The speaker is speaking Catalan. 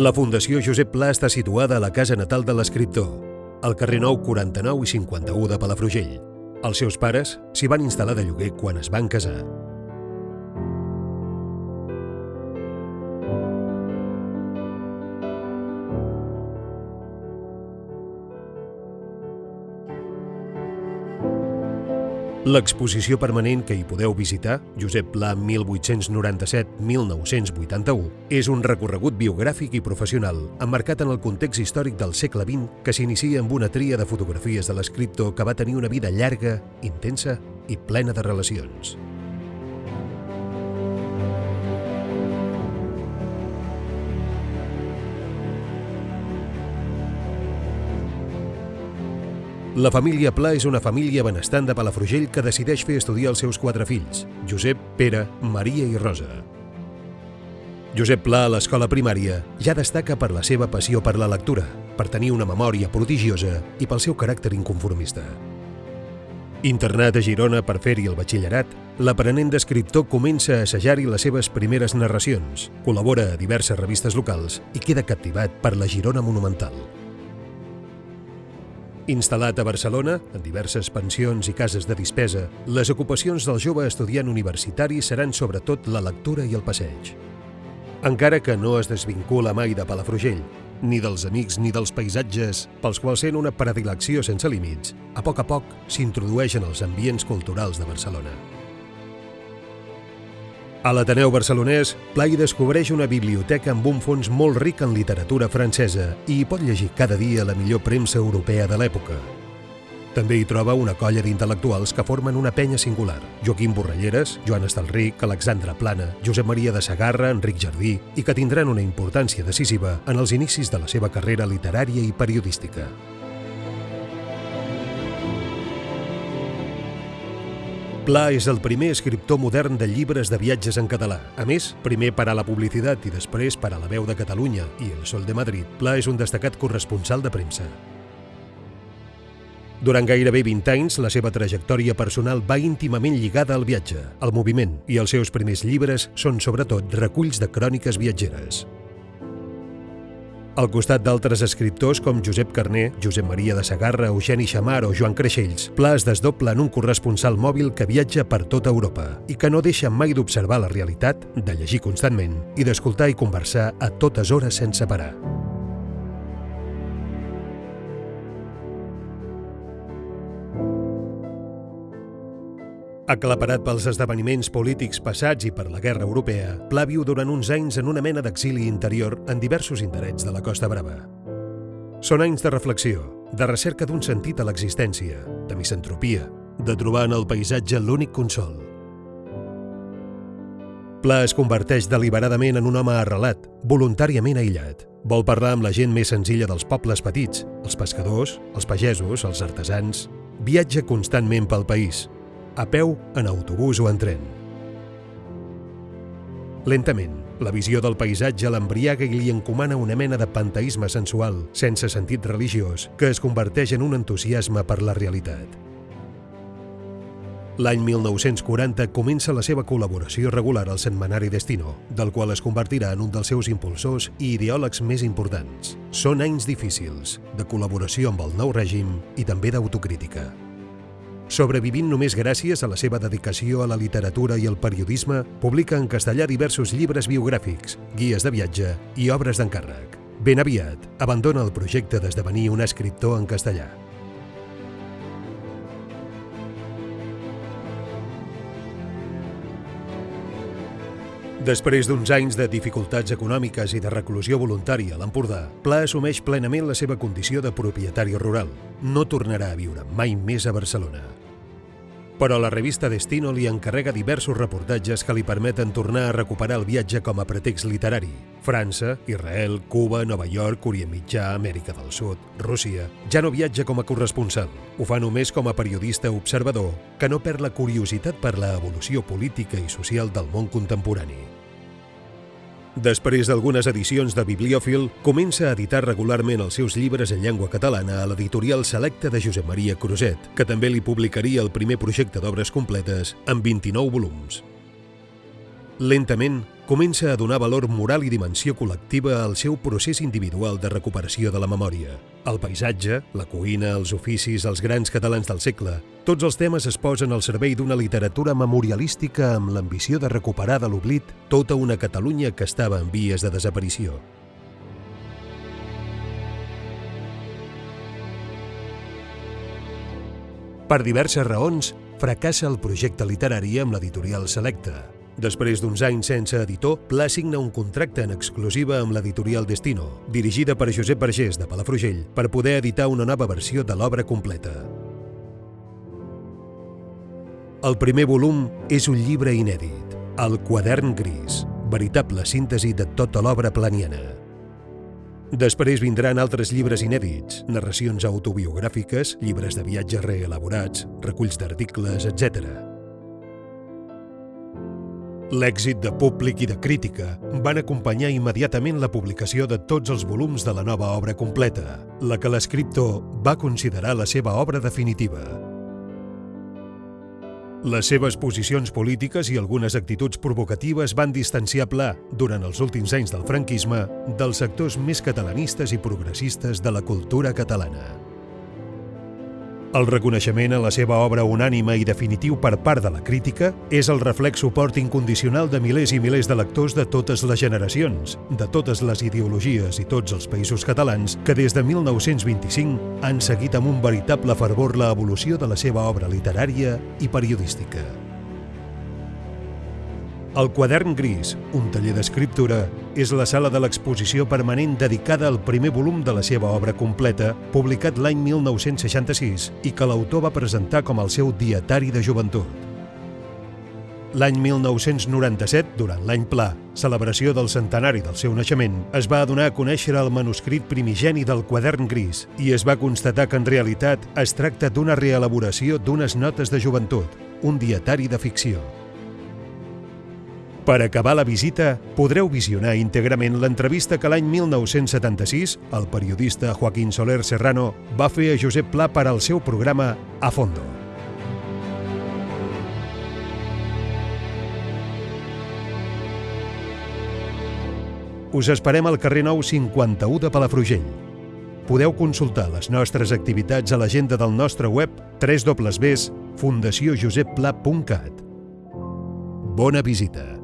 La Fundació Josep Pla està situada a la casa natal de l'escriptor, al carrer Nou 49 i 51 de Palafrugell. Els seus pares s'hi van instal·lar de lloguer quan es van casar. L'exposició permanent que hi podeu visitar, Josep Pla 1897-1981, és un recorregut biogràfic i professional emmarcat en el context històric del segle XX que s'inicia amb una tria de fotografies de l'escriptor que va tenir una vida llarga, intensa i plena de relacions. La família Pla és una família benestant de Palafrugell que decideix fer estudiar els seus quatre fills, Josep, Pere, Maria i Rosa. Josep Pla a l'escola primària ja destaca per la seva passió per la lectura, per tenir una memòria prodigiosa i pel seu caràcter inconformista. Internat a Girona per fer-hi el batxillerat, l'aprenent d'escriptor comença a assajar-hi les seves primeres narracions, col·labora a diverses revistes locals i queda captivat per la Girona monumental. Instal·lat a Barcelona, en diverses pensions i cases de dispesa, les ocupacions del jove estudiant universitari seran sobretot la lectura i el passeig. Encara que no es desvincula mai de Palafrugell, ni dels amics ni dels paisatges pels quals sent una predilecció sense límits, a poc a poc s'introdueix en els ambients culturals de Barcelona. A l'Ateneu barcelonès, Pla hi descobreix una biblioteca amb un fons molt ric en literatura francesa i hi pot llegir cada dia la millor premsa europea de l'època. També hi troba una colla d'intel·lectuals que formen una penya singular. Joaquim Borrelleres, Joan Estalric, Alexandra Plana, Josep Maria de Sagarra, Enric Jardí i que tindran una importància decisiva en els inicis de la seva carrera literària i periodística. Pla és el primer escriptor modern de llibres de viatges en català. A més, primer per a la publicitat i després per a la veu de Catalunya i el Sol de Madrid, Pla és un destacat corresponsal de premsa. Durant gairebé 20 anys, la seva trajectòria personal va íntimament lligada al viatge, al moviment, i els seus primers llibres són sobretot reculls de cròniques viatgeres. Al costat d'altres escriptors com Josep Carner, Josep Maria de Sagarra, Eugeni Xamar o Joan Creixells, Pla es desdobla en un corresponsal mòbil que viatja per tota Europa i que no deixa mai d'observar la realitat, de llegir constantment i d'escoltar i conversar a totes hores sense parar. Aclaparat pels esdeveniments polítics passats i per la guerra europea, Pla viu durant uns anys en una mena d'exili interior en diversos indrets de la Costa Brava. Són anys de reflexió, de recerca d'un sentit a l'existència, de misantropia, de trobar en el paisatge l'únic consol. Pla es converteix deliberadament en un home arrelat, voluntàriament aïllat. Vol parlar amb la gent més senzilla dels pobles petits, els pescadors, els pagesos, els artesans. Viatja constantment pel país, a peu, en autobús o en tren. Lentament, la visió del paisatge l'embriaga i li encomana una mena de panteisme sensual, sense sentit religiós, que es converteix en un entusiasme per la realitat. L'any 1940 comença la seva col·laboració regular al setmanari Destino, del qual es convertirà en un dels seus impulsors i ideòlegs més importants. Són anys difícils, de col·laboració amb el nou règim i també d'autocrítica. Sobrevivint només gràcies a la seva dedicació a la literatura i el periodisme, publica en castellà diversos llibres biogràfics, guies de viatge i obres d'encàrrec. Ben aviat, abandona el projecte d'esdevenir un escriptor en castellà. Després d'uns anys de dificultats econòmiques i de reclusió voluntària a l'Empordà, Pla assumeix plenament la seva condició de propietari rural. No tornarà a viure mai més a Barcelona però la revista Destino li encarrega diversos reportatges que li permeten tornar a recuperar el viatge com a pretext literari. França, Israel, Cuba, Nova York, Orient Mitjà, Amèrica del Sud, Rússia... Ja no viatja com a corresponsal. Ho fa només com a periodista observador que no perd la curiositat per la evolució política i social del món contemporani. Després d'algunes edicions de Bibliòfil, comença a editar regularment els seus llibres en llengua catalana a l'editorial Selecta de Josep Maria Cruzet, que també li publicaria el primer projecte d'obres completes amb 29 volums. Lentament, comença a donar valor moral i dimensió col·lectiva al seu procés individual de recuperació de la memòria. El paisatge, la cuina, els oficis, els grans catalans del segle, tots els temes es posen al servei d'una literatura memorialística amb l'ambició de recuperar de l'oblit tota una Catalunya que estava en vies de desaparició. Per diverses raons, fracassa el projecte literari amb l'editorial Selecta. Després d'uns anys sense editor, Pla signa un contracte en exclusiva amb l'editorial Destino, dirigida per Josep Vergés de Palafrugell, per poder editar una nova versió de l'obra completa. El primer volum és un llibre inèdit, El quadern gris, veritable síntesi de tota l'obra planiana. Després vindran altres llibres inèdits, narracions autobiogràfiques, llibres de viatge reelaborats, reculls d'articles, etc. L'èxit de públic i de crítica van acompanyar immediatament la publicació de tots els volums de la nova obra completa, la que l'escriptor va considerar la seva obra definitiva. Les seves posicions polítiques i algunes actituds provocatives van distanciar Pla, durant els últims anys del franquisme, dels sectors més catalanistes i progressistes de la cultura catalana. El reconeixement a la seva obra unànima i definitiu per part de la crítica és el reflex suport incondicional de milers i milers de lectors de totes les generacions, de totes les ideologies i tots els països catalans que des de 1925 han seguit amb un veritable fervor la evolució de la seva obra literària i periodística. El quadern gris, un taller d'escriptura, és la sala de l'exposició permanent dedicada al primer volum de la seva obra completa, publicat l'any 1966 i que l'autor va presentar com el seu dietari de joventut. L'any 1997, durant l'any Pla, celebració del centenari del seu naixement, es va donar a conèixer el manuscrit primigeni del quadern gris i es va constatar que en realitat es tracta d'una reelaboració d'unes notes de joventut, un dietari de ficció. Per acabar la visita, podreu visionar íntegrament l'entrevista que l'any 1976 el periodista Joaquín Soler Serrano va fer a Josep Pla per al seu programa A Fondo. Us esperem al carrer Nou 51 de Palafrugell. Podeu consultar les nostres activitats a l'agenda del nostre web www.fundaciojoseppla.cat. Bona visita!